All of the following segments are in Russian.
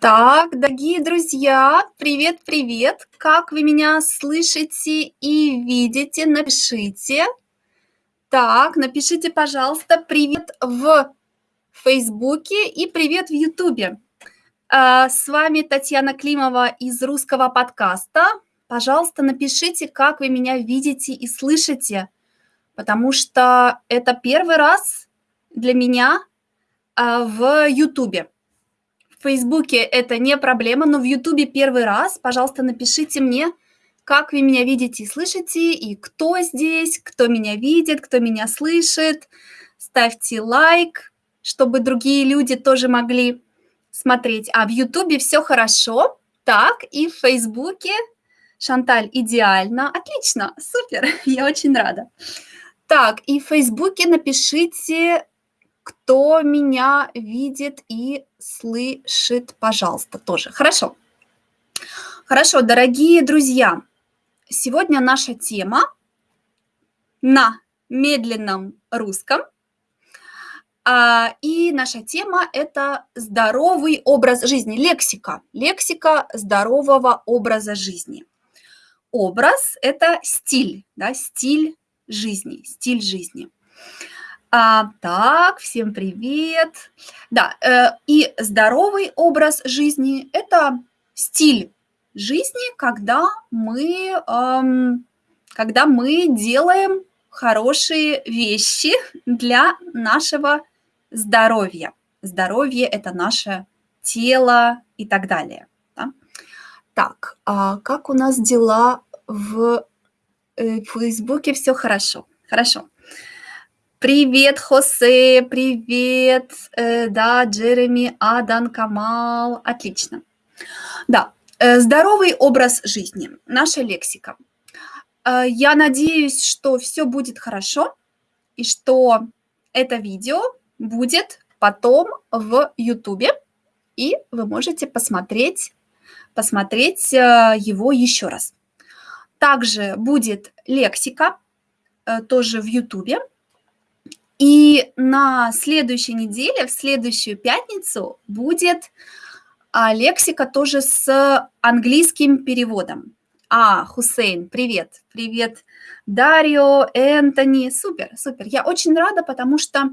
Так, дорогие друзья, привет-привет! Как вы меня слышите и видите? Напишите. Так, напишите, пожалуйста, привет в Фейсбуке и привет в Ютубе. А, с вами Татьяна Климова из русского подкаста. Пожалуйста, напишите, как вы меня видите и слышите, потому что это первый раз для меня а, в Ютубе. В Фейсбуке это не проблема, но в Ютубе первый раз. Пожалуйста, напишите мне, как вы меня видите и слышите, и кто здесь, кто меня видит, кто меня слышит. Ставьте лайк, чтобы другие люди тоже могли смотреть. А в Ютубе все хорошо. Так, и в Фейсбуке Шанталь идеально. Отлично, супер, я очень рада. Так, и в Фейсбуке напишите кто меня видит и слышит, пожалуйста, тоже. Хорошо. Хорошо, дорогие друзья, сегодня наша тема на медленном русском. А, и наша тема – это здоровый образ жизни, лексика, лексика здорового образа жизни. Образ – это стиль, да, стиль жизни, стиль жизни. А, так, всем привет. Да, э, и здоровый образ жизни – это стиль жизни, когда мы, эм, когда мы делаем хорошие вещи для нашего здоровья. Здоровье – это наше тело и так далее. Да? Так, а как у нас дела в э, Фейсбуке? Все хорошо. Хорошо. Привет, Хосе, привет, э, да, Джереми, Адан, Камал, отлично. Да, э, здоровый образ жизни, наша лексика. Э, я надеюсь, что все будет хорошо и что это видео будет потом в Ютубе, и вы можете посмотреть, посмотреть э, его еще раз. Также будет лексика э, тоже в Ютубе, и на следующей неделе, в следующую пятницу, будет а, лексика тоже с английским переводом. А, Хусейн, привет, привет, Дарио, Энтони, супер, супер. Я очень рада, потому что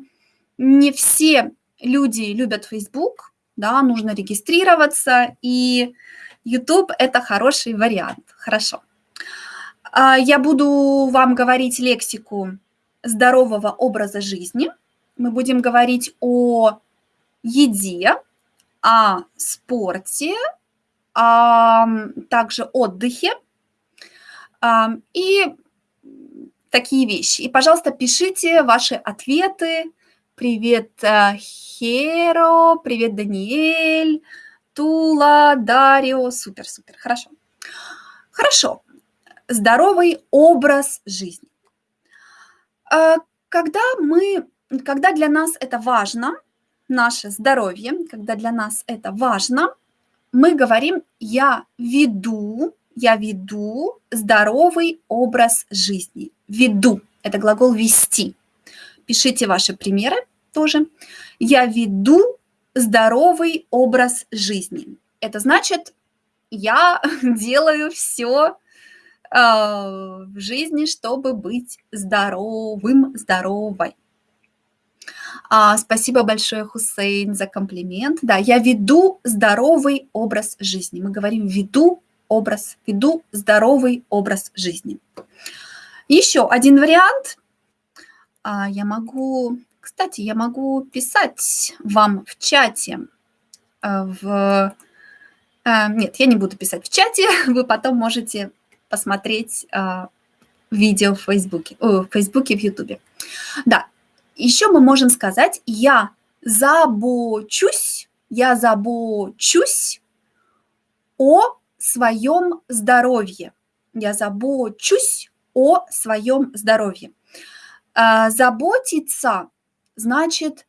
не все люди любят Facebook, да, нужно регистрироваться, и YouTube – это хороший вариант, хорошо. А, я буду вам говорить лексику здорового образа жизни. Мы будем говорить о еде, о спорте, а также отдыхе и такие вещи. И, пожалуйста, пишите ваши ответы. Привет, э, Херо, привет, Даниэль, Тула, Дарио. Супер, супер, хорошо. Хорошо. Здоровый образ жизни. А, когда мы, когда для нас это важно, наше здоровье, когда для нас это важно, мы говорим «я веду», «я веду здоровый образ жизни». «Веду» – это глагол «вести». Пишите ваши примеры тоже. «Я веду здоровый образ жизни». Это значит, я делаю все в жизни, чтобы быть здоровым, здоровой. А, спасибо большое, Хусейн, за комплимент. Да, я веду здоровый образ жизни. Мы говорим веду образ, веду здоровый образ жизни. Еще один вариант. А, я могу, кстати, я могу писать вам в чате. А, в, а, нет, я не буду писать в чате. Вы потом можете посмотреть а, видео в Фейсбуке, о, в Фейсбуке, в Ютубе. Да, еще мы можем сказать «я забочусь», «я забочусь о своем здоровье», «я забочусь о своем здоровье». А, заботиться значит,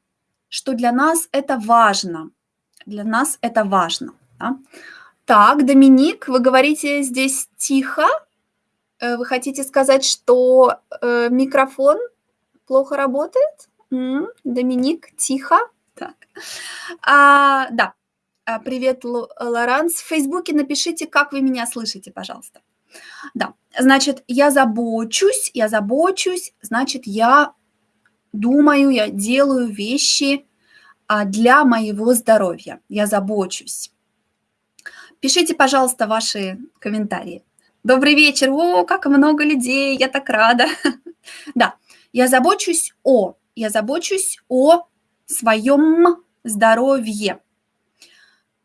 что для нас это важно, для нас это важно. Да? Так, Доминик, вы говорите здесь тихо. Э, вы хотите сказать, что э, микрофон плохо работает? М -м, Доминик, тихо. Так. А, да. А, привет, Лоранс. В Фейсбуке напишите, как вы меня слышите, пожалуйста. Да, значит, я забочусь, я забочусь, значит, я думаю, я делаю вещи а, для моего здоровья. Я забочусь. Пишите, пожалуйста, ваши комментарии. Добрый вечер. О, как много людей, я так рада. Да, я забочусь о, я забочусь о своем здоровье.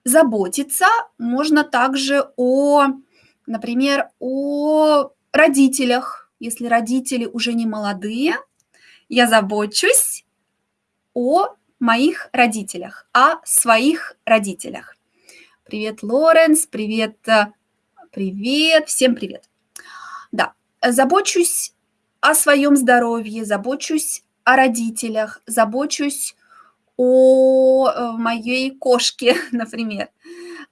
Заботиться можно также о, например, о родителях. Если родители уже не молодые, я забочусь о моих родителях, о своих родителях. Привет, Лоренс, привет, э, привет, всем привет. Да, забочусь о своем здоровье, забочусь о родителях, забочусь о э, моей кошке, например.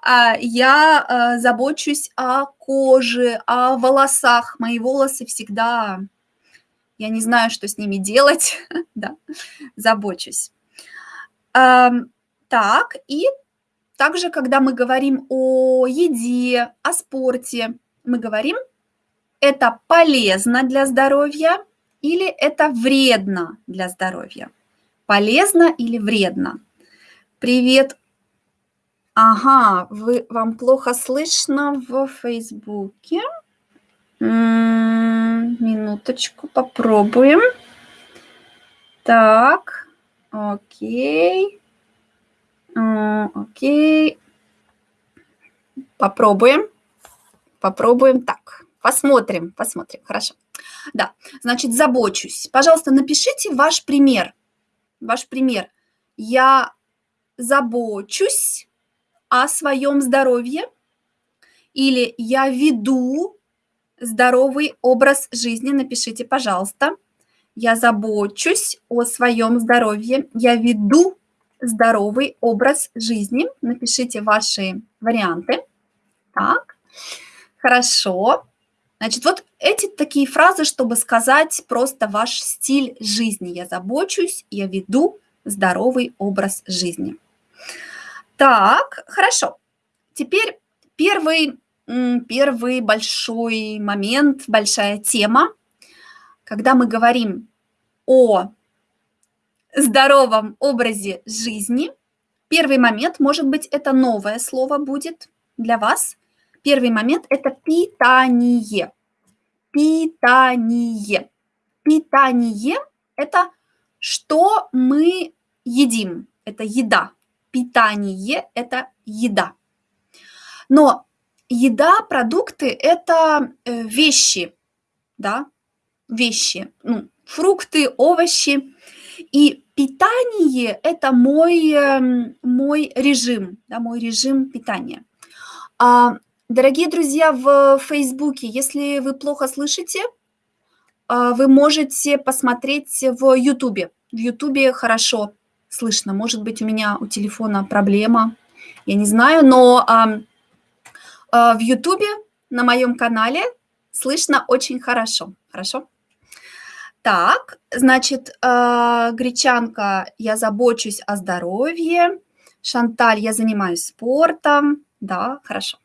А, я э, забочусь о коже, о волосах. Мои волосы всегда, я не знаю, что с ними делать, да, забочусь. Так, и также, когда мы говорим о еде, о спорте, мы говорим, это полезно для здоровья или это вредно для здоровья. Полезно или вредно? Привет. Ага, вы, вам плохо слышно в Фейсбуке. Минуточку, попробуем. Так, окей. Окей. Попробуем. Попробуем так. Посмотрим, посмотрим. Хорошо. Да, значит, забочусь. Пожалуйста, напишите ваш пример ваш пример. Я забочусь о своем здоровье или я веду здоровый образ жизни. Напишите, пожалуйста. Я забочусь о своем здоровье. Я веду здоровый образ жизни. Напишите ваши варианты. Так, хорошо. Значит, вот эти такие фразы, чтобы сказать просто ваш стиль жизни. Я забочусь, я веду здоровый образ жизни. Так, хорошо. Теперь первый, первый большой момент, большая тема, когда мы говорим о здоровом образе жизни. Первый момент, может быть, это новое слово будет для вас – Первый момент – это питание. Питание. Питание – это что мы едим, это еда. Питание – это еда. Но еда, продукты – это э, вещи, да, вещи, ну, фрукты, овощи. И питание – это мой, эм, мой режим, да, мой режим питания. А Дорогие друзья в Фейсбуке, если вы плохо слышите, а, вы можете посмотреть в Ютубе. В Ютубе хорошо слышно. Может быть, у меня у телефона проблема, я не знаю, но а, а, в Ютубе на моем канале слышно очень хорошо. Хорошо? Так, значит, э, гречанка, я забочусь о здоровье. Шанталь, я занимаюсь спортом. Да, хорошо.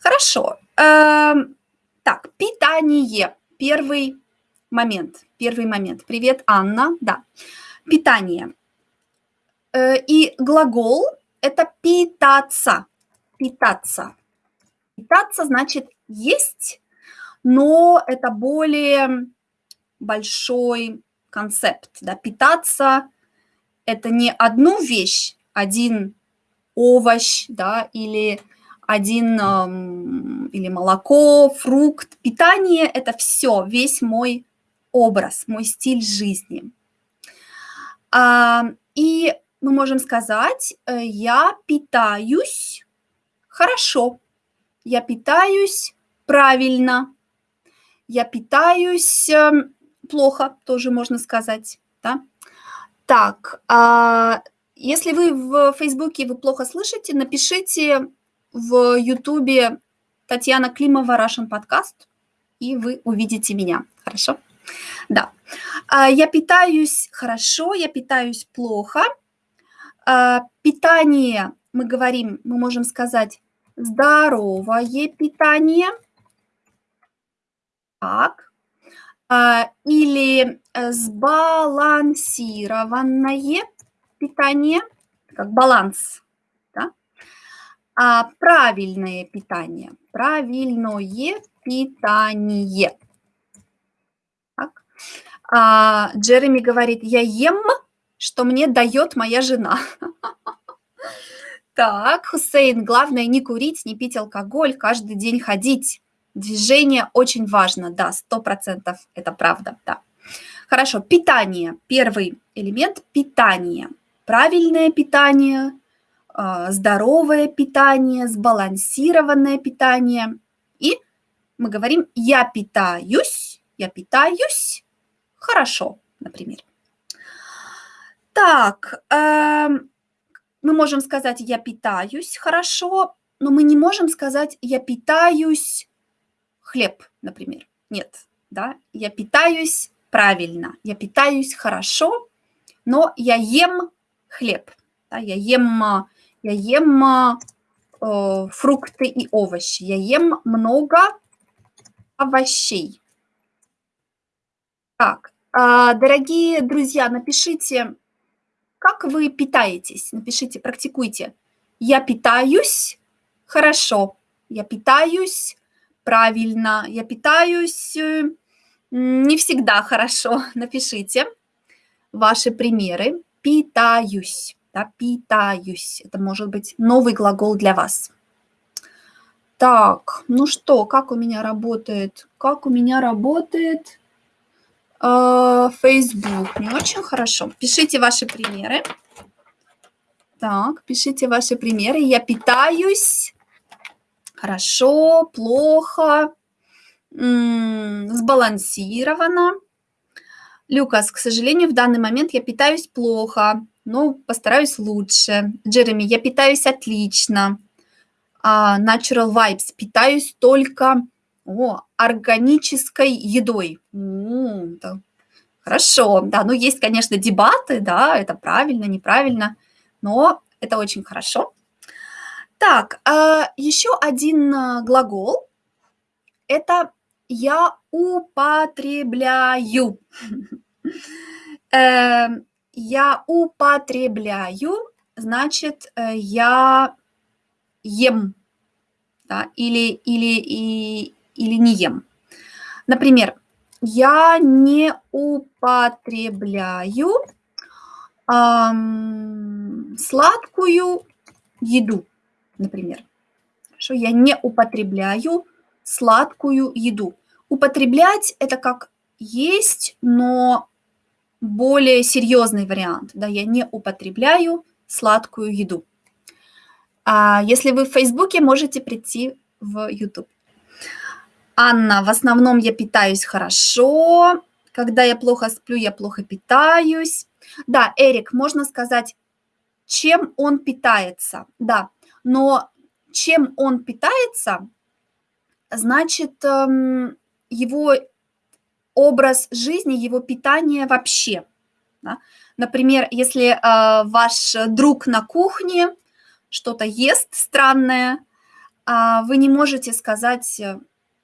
Хорошо. Эм, так, питание. Первый момент. Первый момент. Привет, Анна. Да. Питание. Э, и глагол – это питаться. Питаться. Питаться значит есть, но это более большой концепт. Да? Питаться – это не одну вещь, один овощ да, или один или молоко, фрукт. Питание – это все, весь мой образ, мой стиль жизни. А, и мы можем сказать, э, я питаюсь хорошо, я питаюсь правильно, я питаюсь эм, плохо, тоже можно сказать. Да? Так, а если вы в Фейсбуке вы плохо слышите, напишите в Ютубе Татьяна Климова Russian подкаст, и вы увидите меня. Хорошо? Да. А, я питаюсь хорошо, я питаюсь плохо. А, питание мы говорим, мы можем сказать здоровое питание. Так. А, или э, сбалансированное питание, как баланс. Да? А правильное питание. Правильное питание. Так. А, Джереми говорит, я ем, что мне дает моя жена. Так, Хусейн, главное не курить, не пить алкоголь, каждый день ходить. Движение очень важно, да, сто процентов это правда, да. Хорошо, питание. Первый элемент – питание. Правильное питание, а, здоровое питание, сбалансированное питание. И мы говорим «я питаюсь», «я питаюсь хорошо», например. Так, эм, мы можем сказать «я питаюсь хорошо», но мы не можем сказать «я питаюсь хлеб», например. Нет, да, я питаюсь правильно, я питаюсь хорошо, но я ем хлеб, да, я ем, я ем э, фрукты и овощи, я ем много овощей. Так, э, дорогие друзья, напишите, как вы питаетесь? Напишите, практикуйте. Я питаюсь хорошо. Я питаюсь правильно. Я питаюсь э, не всегда хорошо. Напишите ваши примеры. Питаюсь. Да, питаюсь. Это может быть новый глагол для вас. Так, ну что, как у меня работает? Как у меня работает а, Facebook не очень хорошо. Пишите ваши примеры. Так, пишите ваши примеры. Я питаюсь хорошо, плохо, сбалансированно. Люкас, к сожалению, в данный момент я питаюсь плохо, но постараюсь лучше. Джереми, я питаюсь отлично. Uh, Natural Vibes, питаюсь только о, органической едой. Хорошо, да, ну есть, конечно, дебаты, да, это правильно, неправильно, но это очень хорошо. Так, а, еще один а, глагол – это «я употребляю». Эм, я употребляю, значит, э, я ем, да, или, или, и, или не ем. Например, я не употребляю эм, сладкую еду, например. Хорошо, я не употребляю сладкую еду. Употреблять – это как есть, но более серьезный вариант. Да, я не употребляю сладкую еду. А если вы в Фейсбуке, можете прийти в YouTube. Анна, в основном я питаюсь хорошо. Когда я плохо сплю, я плохо питаюсь. Да, Эрик, можно сказать, чем он питается. Да, но чем он питается, значит, эм, его образ жизни, его питание вообще. Да? Например, если э, ваш друг на кухне что-то ест странное, э, вы не можете сказать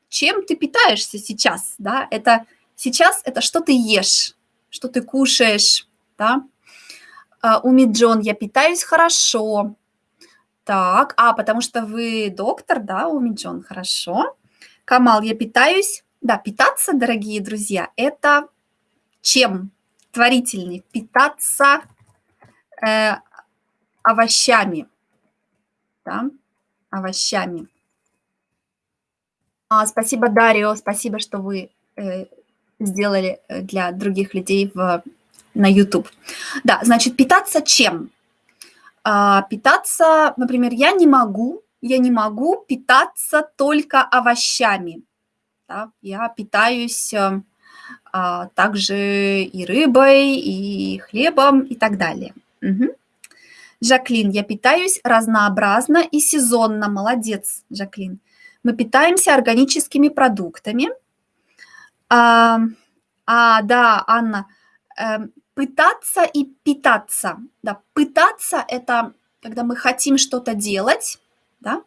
чем ты питаешься сейчас, да, это сейчас это что ты ешь, что ты кушаешь, да. А, Уми Джон, я питаюсь хорошо. Так, а, потому что вы доктор, да, Уми Джон, хорошо. Камал, я питаюсь. Да, питаться, дорогие друзья, это чем? Творительный. Питаться э, овощами. Да, овощами. А, спасибо, Дарио, спасибо, что вы э, сделали э, для других людей в, на YouTube. Да, значит, питаться чем? А, питаться, например, я не могу, я не могу питаться только овощами. Да? Я питаюсь э, а, также и рыбой, и хлебом, и так далее. Угу. Жаклин, я питаюсь разнообразно и сезонно. Молодец, Жаклин мы питаемся органическими продуктами. А, а да, Анна, э, пытаться и питаться. Да, пытаться – это когда мы хотим что-то делать, да.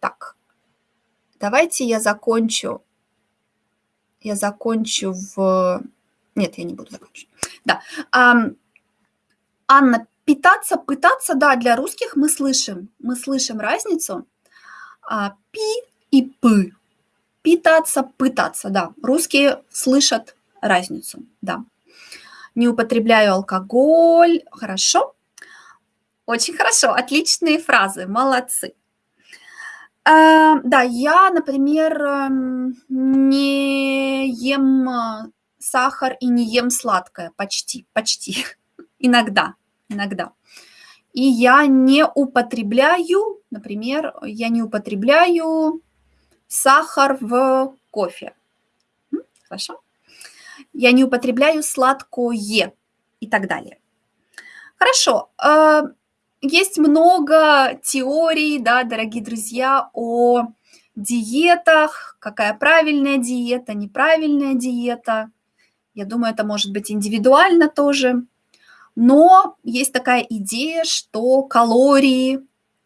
Так, давайте я закончу. Я закончу в... Нет, я не буду закончить. Да. Анна, питаться, пытаться, да, для русских мы слышим. Мы слышим разницу. А, пи и пы. Питаться, пытаться, да. Русские слышат разницу, да. Не употребляю алкоголь. Хорошо. Очень хорошо. Отличные фразы. Молодцы. А, да, я, например, эм, не ем э, сахар и не ем сладкое. Почти, почти. Иногда, иногда. И я не употребляю, например, я не употребляю сахар в кофе. Хорошо? Я не употребляю сладкое и так далее. Хорошо. Э, есть много теорий, да, дорогие друзья, о диетах, какая правильная диета, неправильная диета. Я думаю, это может быть индивидуально тоже. Но есть такая идея, что калории,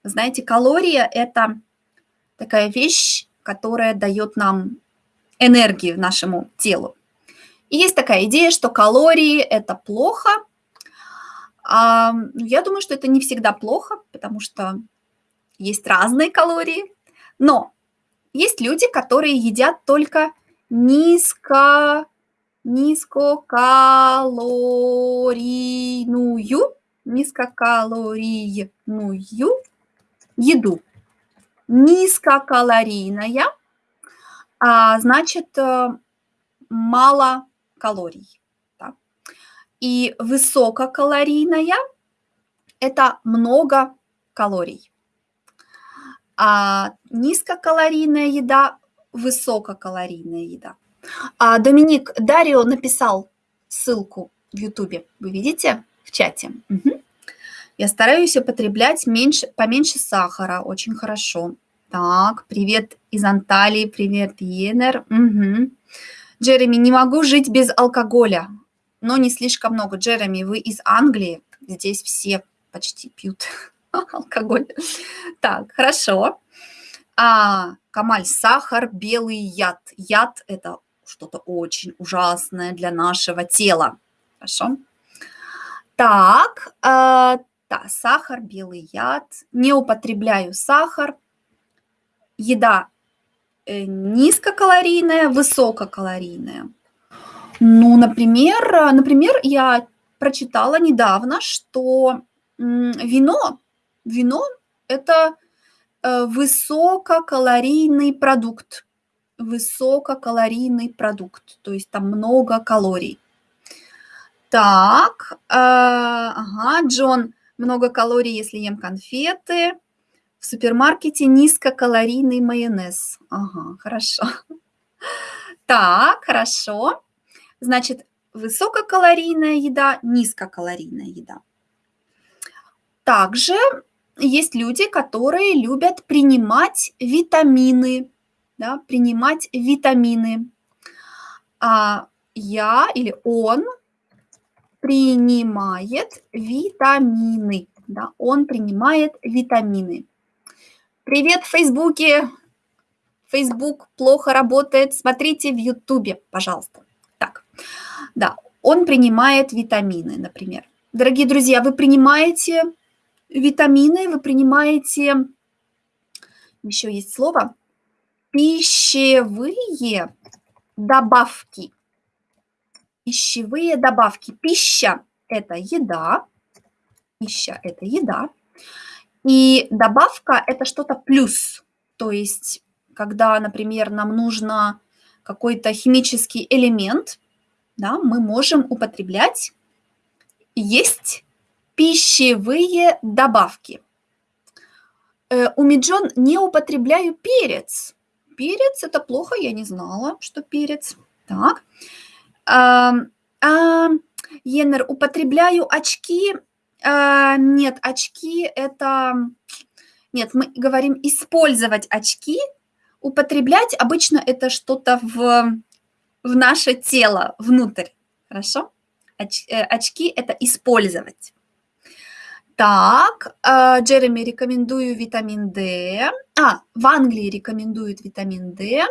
знаете, калория – это такая вещь, которая дает нам энергию нашему телу. И есть такая идея, что калории – это плохо. А, я думаю, что это не всегда плохо, потому что есть разные калории. Но есть люди, которые едят только низко низкокалорийную, низкокалорийную еду. Низкокалорийная, а, значит, э, мало калорий. Да? И высококалорийная – это много калорий. А низкокалорийная еда – высококалорийная еда. А, Доминик Дарио написал ссылку в Ютубе. Вы видите в чате? Угу. Я стараюсь употреблять меньше, поменьше сахара. Очень хорошо. Так, привет из Анталии, привет, Йенер. Угу. Джереми, не могу жить без алкоголя, но не слишком много. Джереми, вы из Англии, здесь все почти пьют алкоголь. Так, хорошо. А, Камаль, сахар, белый яд. Яд – это что-то очень ужасное для нашего тела. Хорошо? Так, э, да, сахар, белый яд. Не употребляю сахар. Еда э, низкокалорийная, высококалорийная. Ну, например, например, я прочитала недавно, что вино, вино – это э, высококалорийный продукт высококалорийный продукт, то есть там много калорий. Так, э, ага, Джон, много калорий, если ем конфеты. Супермаркете низкокалорийный майонез. Ага, хорошо. Так, хорошо. Значит, высококалорийная еда, низкокалорийная еда. Также есть люди, которые любят принимать витамины да, принимать витамины. А я или он принимает витамины. Да, он принимает витамины. Привет в Фейсбуке. Фейсбук плохо работает. Смотрите в Ютубе, пожалуйста. Так, да, он принимает витамины, например. Дорогие друзья, вы принимаете витамины, вы принимаете, еще есть слово, пищевые добавки. Пищевые добавки. Пища – это еда. Пища – это еда. И добавка – это что-то плюс. То есть, когда, например, нам нужно какой-то химический элемент, да, мы можем употреблять, есть пищевые добавки. Э, у Миджон не употребляю перец. Перец – это плохо, я не знала, что перец. Так. А, а, Енер, употребляю очки. А, нет, очки – это… Нет, мы говорим использовать очки. Употреблять обычно это что-то в, в наше тело, внутрь. Хорошо? Оч, э, очки – это использовать. Так, э, Джереми рекомендую витамин D. А, в Англии рекомендуют витамин D.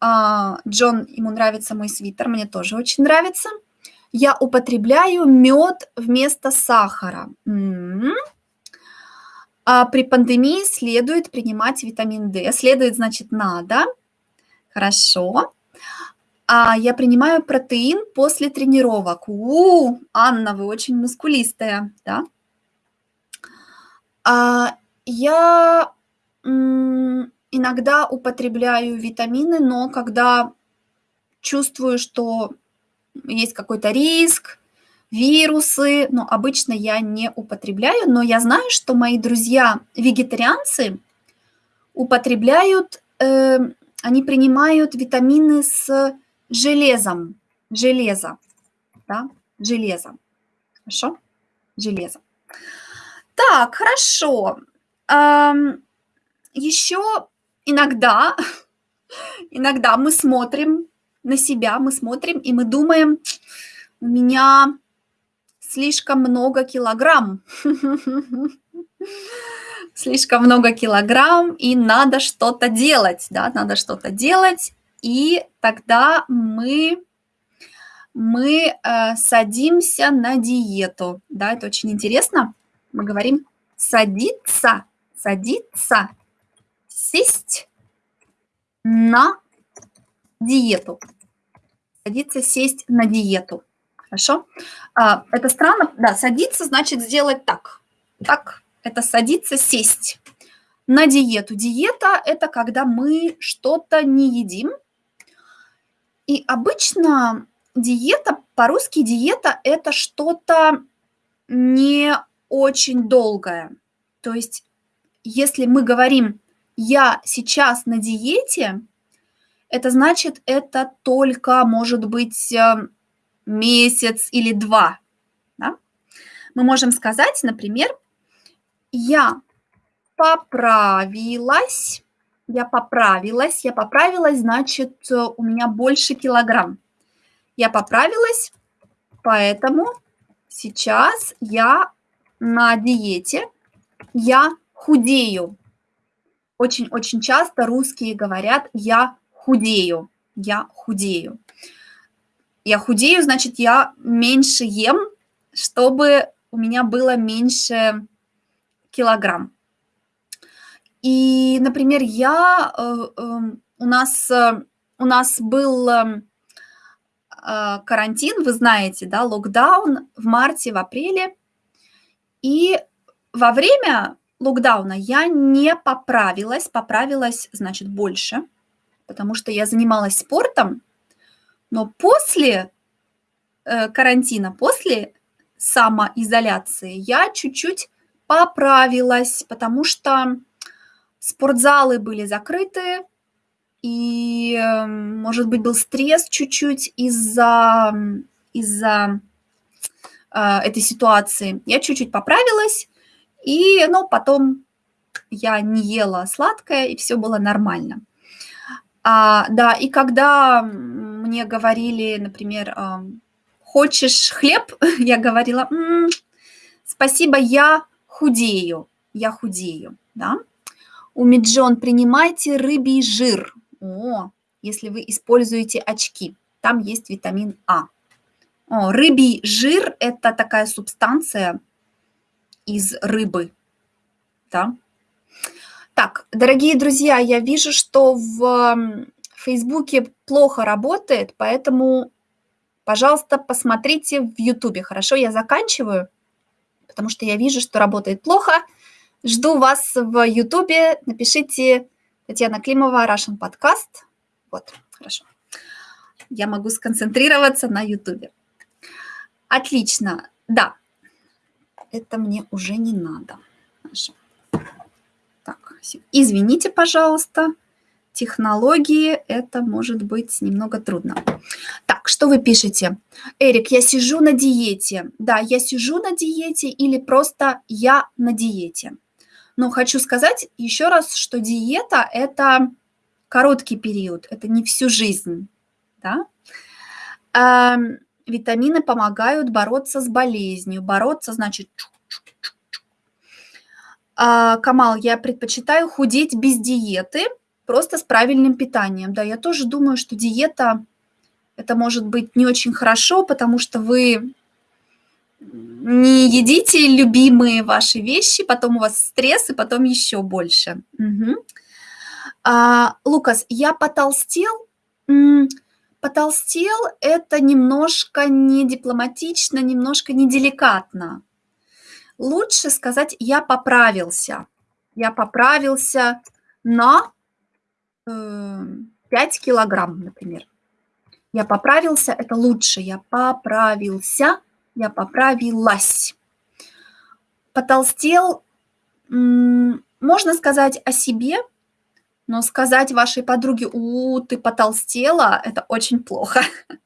А, Джон, ему нравится мой свитер, мне тоже очень нравится. Я употребляю мед вместо сахара. А при пандемии следует принимать витамин D. Следует, значит, надо. Хорошо. А я принимаю протеин после тренировок. У, Анна, вы очень мускулистая, да? А, я иногда употребляю витамины, но когда чувствую, что есть какой-то риск, вирусы, но обычно я не употребляю, но я знаю, что мои друзья вегетарианцы употребляют, э, они принимают витамины с железом, железо, да, железо, хорошо, железо. Так, хорошо. Еще иногда, иногда мы смотрим на себя, мы смотрим и мы думаем, у меня слишком много килограмм. Слишком много килограмм, и надо что-то делать, да, надо что-то делать, и тогда мы мы э, садимся на диету. Да, это очень интересно. Мы говорим садиться, садиться, сесть на диету. Садиться, сесть на диету. Хорошо? А, это странно. Да, садиться значит сделать так. Так, это садиться, сесть на диету. Диета – это когда мы что-то не едим. И обычно диета, по-русски диета – это что-то не очень долгое. То есть если мы говорим «я сейчас на диете», это значит, это только может быть э, месяц или два. Да? Мы можем сказать, например, я поправилась, я поправилась, я поправилась, значит, э, у меня больше килограмм. Я поправилась, поэтому сейчас я на диете, я худею. Очень-очень часто русские говорят «я худею», «я худею». Я худею, значит, я меньше ем, чтобы у меня было меньше килограмм. И, например, я, э, э, у, нас, э, у нас был э, карантин, вы знаете, да, локдаун в марте, в апреле. И во время локдауна я не поправилась, поправилась, значит, больше, потому что я занималась спортом, но после э, карантина, после самоизоляции я чуть-чуть поправилась, потому что спортзалы были закрыты, и, может быть, был стресс чуть-чуть из-за из, э, этой ситуации. Я чуть-чуть поправилась, и, ну, потом я не ела сладкое, и все было нормально. А, да, и когда мне говорили, например, хочешь хлеб, я говорила, М -м, спасибо, я худею, я худею, да. У Меджон принимайте рыбий жир. О, если вы используете очки, там есть витамин А. О, рыбий жир – это такая субстанция из рыбы, да. Так, дорогие друзья, я вижу, что в Фейсбуке плохо работает, поэтому, пожалуйста, посмотрите в Ютубе. Хорошо, я заканчиваю, потому что я вижу, что работает плохо. Жду вас в Ютубе. Напишите Татьяна Климова, Russian Podcast. Вот, хорошо. Я могу сконцентрироваться на Ютубе. Отлично. Да, это мне уже не надо. Хорошо. Извините, пожалуйста технологии это может быть немного трудно. Так, что вы пишете? Эрик, я сижу на диете. Да, я сижу на диете или просто я на диете. Но хочу сказать еще раз, что диета – это короткий период, это не всю жизнь. Да? Э, витамины помогают бороться с болезнью. Бороться значит А, Камал, я предпочитаю худеть без диеты, просто с правильным питанием. Да, я тоже думаю, что диета это может быть не очень хорошо, потому что вы не едите любимые ваши вещи, потом у вас стресс, и потом еще больше. Угу. А, Лукас, я потолстел. Потолстел – это немножко не дипломатично, немножко неделикатно. Лучше сказать «я поправился». Я поправился на э, 5 килограмм, например. Я поправился – это лучше. Я поправился, я поправилась. Потолстел – можно сказать о себе – но сказать вашей подруге, у, ты потолстела, это очень плохо.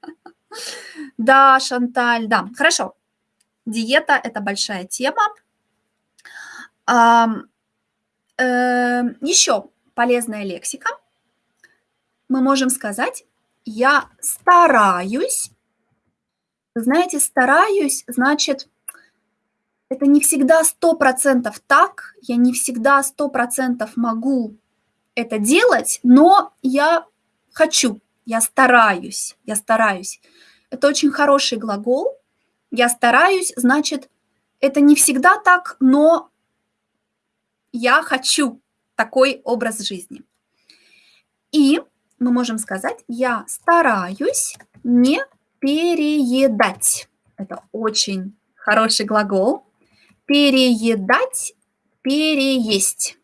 Да, Шанталь, да, хорошо. Диета – это большая тема. Еще полезная лексика. Мы можем сказать, я стараюсь. знаете, стараюсь, значит, это не всегда сто процентов так, я не всегда сто процентов могу это делать, но я хочу, я стараюсь, я стараюсь. Это очень хороший глагол. Я стараюсь, значит, это не всегда так, но я хочу такой образ жизни. И мы можем сказать, я стараюсь не переедать. Это очень хороший глагол. Переедать, переесть.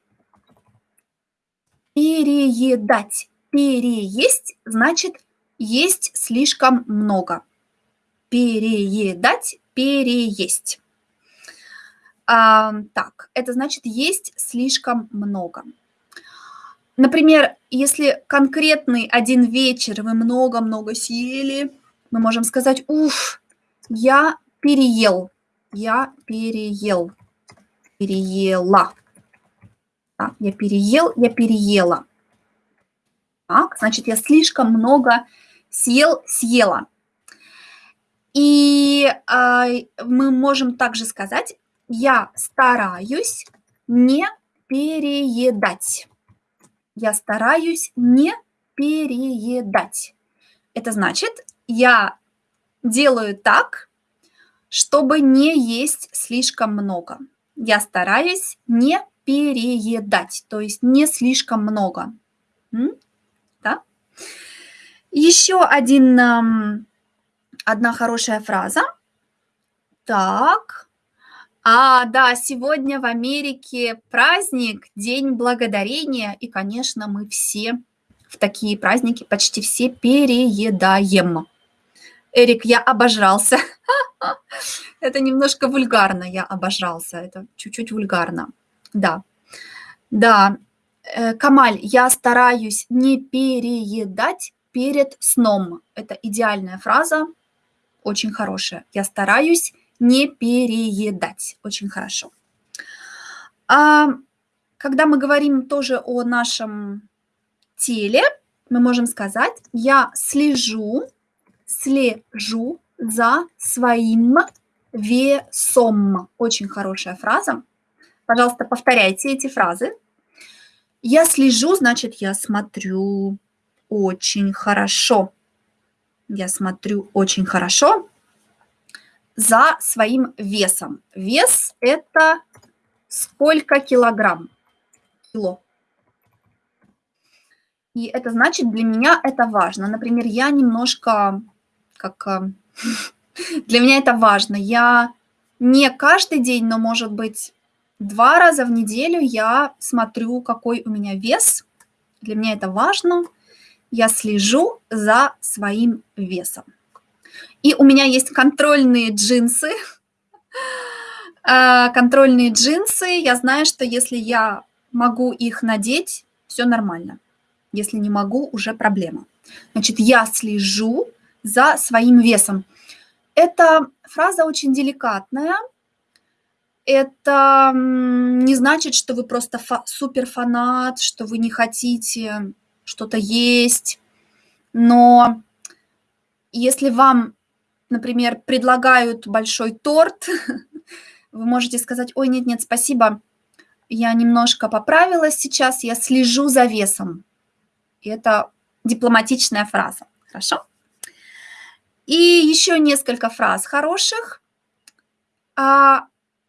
Переедать. Переесть значит есть слишком много. Переедать, переесть. А, так, это значит есть слишком много. Например, если конкретный один вечер вы много-много съели, мы можем сказать, уф, я переел, я переел, переела. Так, я переел, я переела. Так, значит, я слишком много съел, съела. И э, мы можем также сказать, я стараюсь не переедать. Я стараюсь не переедать. Это значит, я делаю так, чтобы не есть слишком много. Я стараюсь не переедать, то есть не слишком много. Да? Еще один, одна хорошая фраза. Так. А, да, сегодня в Америке праздник, День Благодарения, и, конечно, мы все в такие праздники почти все переедаем. Эрик, я обожрался. Это немножко вульгарно, я обожрался, это чуть-чуть вульгарно. Да, да. Э, Камаль, я стараюсь не переедать перед сном. Это идеальная фраза, очень хорошая. Я стараюсь не переедать. Очень хорошо. А когда мы говорим тоже о нашем теле, мы можем сказать, я слежу, слежу за своим весом. Очень хорошая фраза. Пожалуйста, повторяйте эти фразы. Я слежу, значит, я смотрю очень хорошо. Я смотрю очень хорошо за своим весом. Вес – это сколько килограмм? Кило. И это значит, для меня это важно. Например, я немножко, как э, для меня это важно. Я не каждый день, но, может быть, Два раза в неделю я смотрю, какой у меня вес. Для меня это важно. Я слежу за своим весом. И у меня есть контрольные джинсы. А, контрольные джинсы. Я знаю, что если я могу их надеть, все нормально. Если не могу, уже проблема. Значит, я слежу за своим весом. Эта фраза очень деликатная, это не значит, что вы просто фа суперфанат, что вы не хотите что-то есть. Но если вам, например, предлагают большой торт, вы можете сказать, ой, нет-нет, спасибо, я немножко поправилась сейчас, я слежу за весом. И это дипломатичная фраза. Хорошо? И еще несколько фраз хороших. А,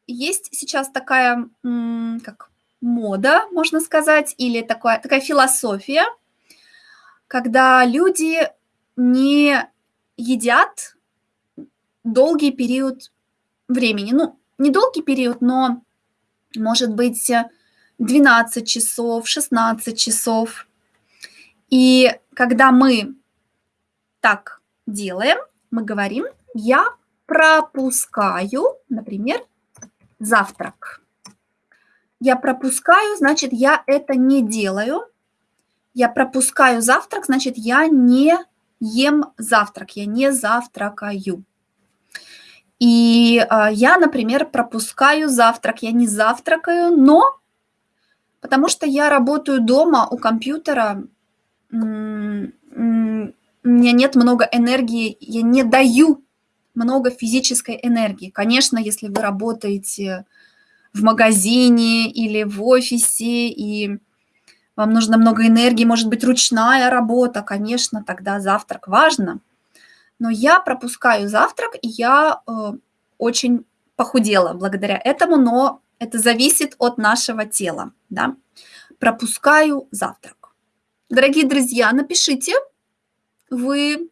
есть сейчас такая, как мода, можно сказать, или такая, такая философия, когда люди не едят долгий период времени. Ну, не долгий период, но, может быть, 12 часов, 16 часов. И когда мы так делаем, мы говорим, я пропускаю, например, завтрак. Я пропускаю, значит, я это не делаю. Я пропускаю завтрак, значит, я не ем завтрак, я не завтракаю. И э, я, например, пропускаю завтрак, я не завтракаю, но потому что я работаю дома у компьютера, у меня нет много энергии, я не даю много физической энергии. Конечно, если вы работаете в магазине или в офисе, и вам нужно много энергии, может быть, ручная работа, конечно, тогда завтрак важно. Но я пропускаю завтрак, и я э, очень похудела благодаря этому, но это зависит от нашего тела. Да? Пропускаю завтрак. Дорогие друзья, напишите, вы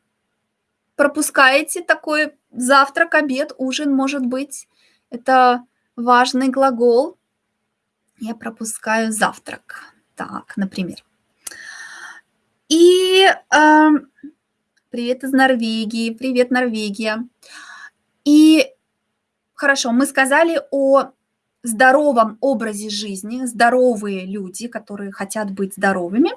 пропускаете такой завтрак, обед, ужин, может быть. Это важный глагол. Я пропускаю завтрак. Так, например. И э, привет из Норвегии, привет, Норвегия. И хорошо, мы сказали о здоровом образе жизни, здоровые люди, которые хотят быть здоровыми.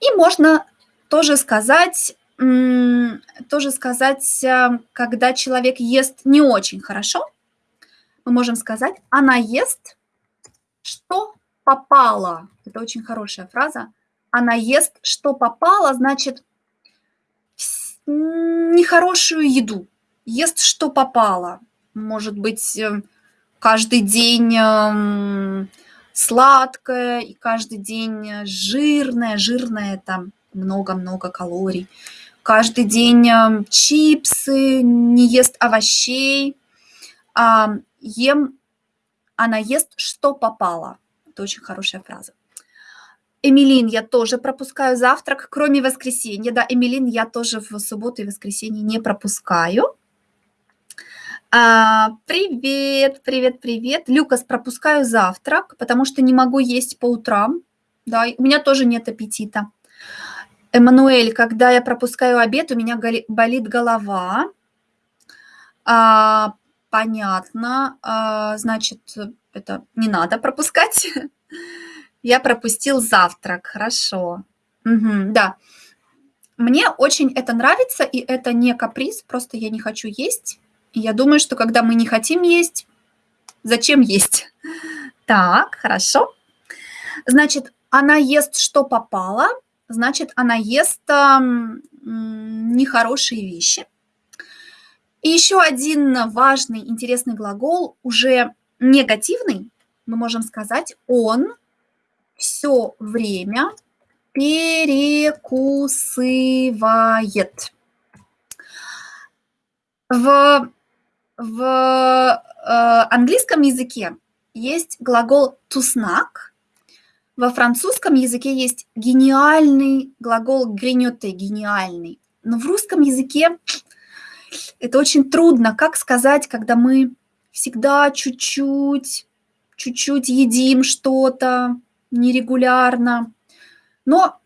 И можно тоже сказать, тоже сказать, э, когда человек ест не очень хорошо, мы можем сказать, она ест, что попало. Это очень хорошая фраза. Она ест, что попало, значит, нехорошую еду. Ест, что попало. Может быть, э, каждый день эм, сладкое и каждый день жирное. Жирное – это много-много калорий. Каждый день эм, чипсы, не ест овощей. Ем, она ест, что попало. Это очень хорошая фраза. Эмилин, я тоже пропускаю завтрак, кроме воскресенья. Да, Эмилин, я тоже в субботу и воскресенье не пропускаю. А, привет, привет, привет. Люкас, пропускаю завтрак, потому что не могу есть по утрам. Да, у меня тоже нет аппетита. Эммануэль, когда я пропускаю обед, у меня болит голова. А, понятно. А, значит, это не надо пропускать. Я пропустил завтрак, хорошо. Угу, да. Мне очень это нравится, и это не каприз, просто я не хочу есть. Я думаю, что когда мы не хотим есть, зачем есть? Так, хорошо. Значит, она ест, что попало, значит, она ест э, нехорошие вещи. И еще один важный, интересный глагол, уже негативный, мы можем сказать, он все время перекусывает. В, в э, английском языке есть глагол to snack, во французском языке есть гениальный глагол гринёте, гениальный. Но в русском языке это очень трудно. Как сказать, когда мы всегда чуть-чуть, чуть-чуть едим что-то нерегулярно. Но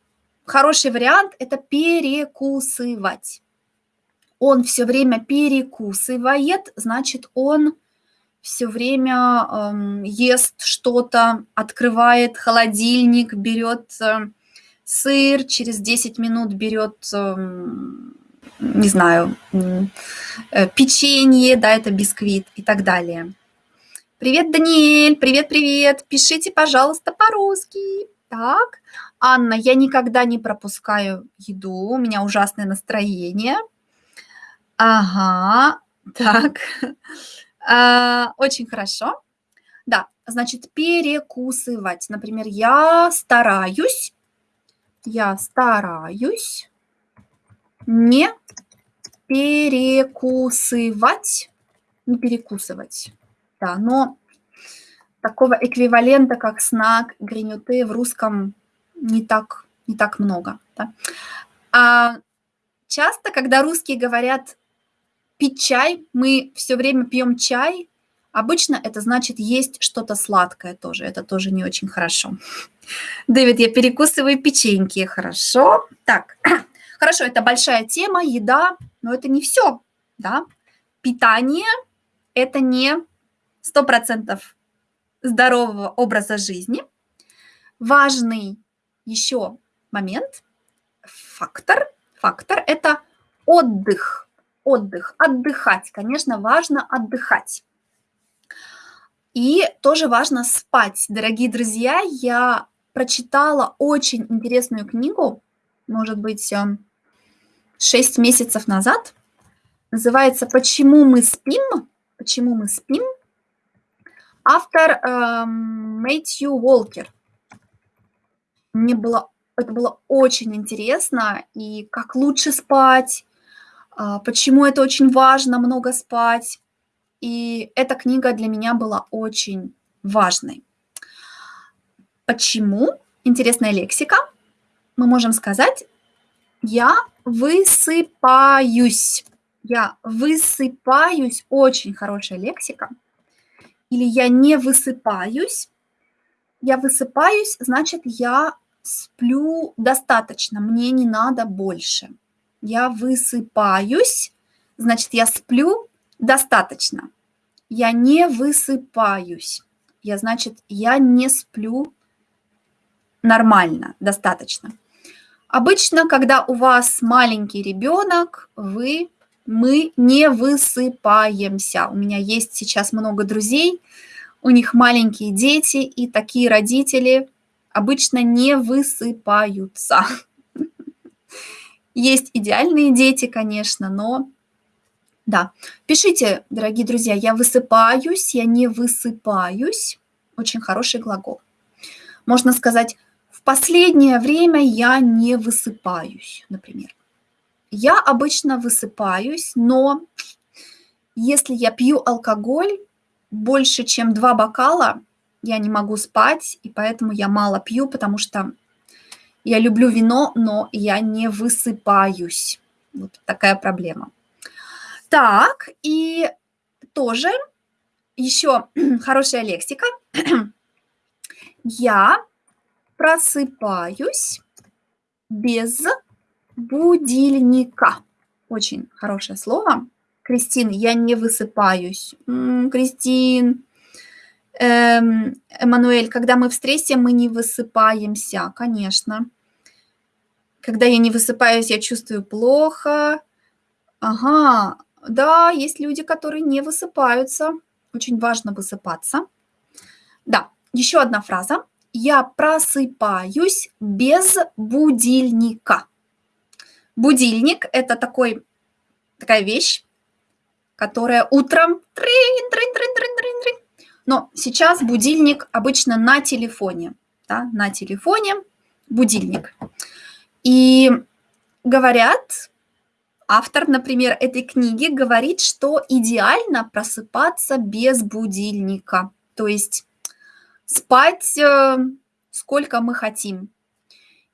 хороший вариант – это перекусывать. Он все время перекусывает, значит, он все время эм, ест что-то, открывает холодильник, берет э, сыр, через 10 минут берет э, не знаю, э, печенье, да, это бисквит и так далее. Привет, Даниэль, привет-привет, пишите, пожалуйста, по-русски. Так, Анна, я никогда не пропускаю еду, у меня ужасное настроение. Ага, так, а, очень хорошо. Да, значит, перекусывать. Например, я стараюсь, я стараюсь не перекусывать, не перекусывать. Да, но такого эквивалента, как снак, гринюты в русском не так, не так много. Да? А часто, когда русские говорят пить чай, мы все время пьем чай, обычно это значит есть что-то сладкое тоже, это тоже не очень хорошо. Дэвид, я перекусываю печеньки, хорошо. Так, хорошо, это большая тема, еда, но это не все, да. Питание – это не 100% здорового образа жизни. Важный еще момент, фактор, фактор – это отдых, отдых, отдыхать. Конечно, важно отдыхать. И тоже важно спать. Дорогие друзья, я прочитала очень интересную книгу, может быть, 6 месяцев назад. Называется «Почему мы спим?». «Почему мы спим?». Автор э, Мэтью Уолкер. Мне было, это было очень интересно, и как лучше спать, э, почему это очень важно, много спать. И эта книга для меня была очень важной. Почему? Интересная лексика. Мы можем сказать «я высыпаюсь». Я высыпаюсь. Очень хорошая лексика – или я не высыпаюсь. Я высыпаюсь, значит, я сплю достаточно, мне не надо больше. Я высыпаюсь, значит, я сплю достаточно. Я не высыпаюсь. Я, значит, я не сплю нормально, достаточно. Обычно, когда у вас маленький ребенок, вы мы не высыпаемся. У меня есть сейчас много друзей, у них маленькие дети, и такие родители обычно не высыпаются. Есть идеальные дети, конечно, но да. Пишите, дорогие друзья, я высыпаюсь, я не высыпаюсь. Очень хороший глагол. Можно сказать, последнее время я не высыпаюсь, например. Я обычно высыпаюсь, но если я пью алкоголь больше, чем два бокала, я не могу спать, и поэтому я мало пью, потому что я люблю вино, но я не высыпаюсь. Вот такая проблема. Так, и тоже еще хорошая лексика. Я просыпаюсь без будильника. Очень хорошее слово. Кристин, я не высыпаюсь. М-м, Кристин, эм, Эммануэль, когда мы в стрессе, мы не высыпаемся, конечно. Когда я не высыпаюсь, я чувствую плохо. Ага, да, есть люди, которые не высыпаются. Очень важно высыпаться. Да, еще одна фраза. Я просыпаюсь без будильника. Будильник – это такой, такая вещь, которая утром трин, трин, трин, трин, трин, трин. Но сейчас будильник обычно на телефоне, да, на телефоне будильник. И говорят, автор, например, этой книги говорит, что идеально просыпаться без будильника, то есть спать э, сколько мы хотим.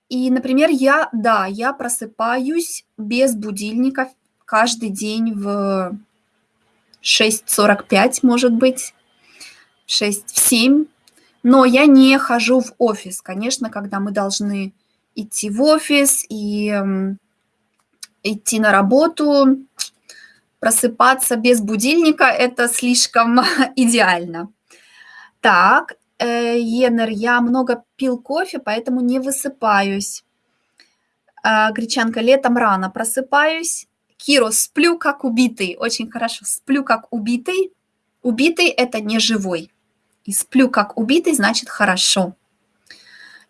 И, например, я, да, я просыпаюсь без будильника каждый день в 6.45, может быть, в 6, в 7. Но я не хожу в офис. Конечно, когда мы должны идти в офис и идти на работу, просыпаться без будильника – это слишком идеально. Так, Енер, я много пил кофе, поэтому не высыпаюсь. Э, гречанка, летом рано просыпаюсь. Киро, сплю как убитый. Очень хорошо, сплю как убитый. Убитый – это не живой. И сплю как убитый, значит хорошо.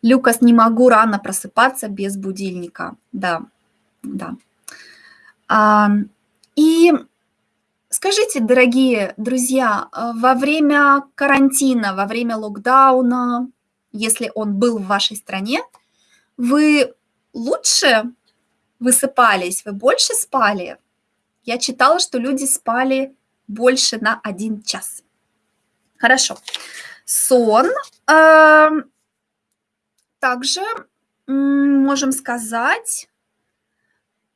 Люкас, не могу рано просыпаться без будильника. Да, да. А, и скажите, дорогие друзья, а, во время карантина, во время локдауна, если он был в вашей стране, вы лучше высыпались, вы больше спали? Я читала, что люди спали больше на один час. Хорошо. Сон. Э, также можем сказать,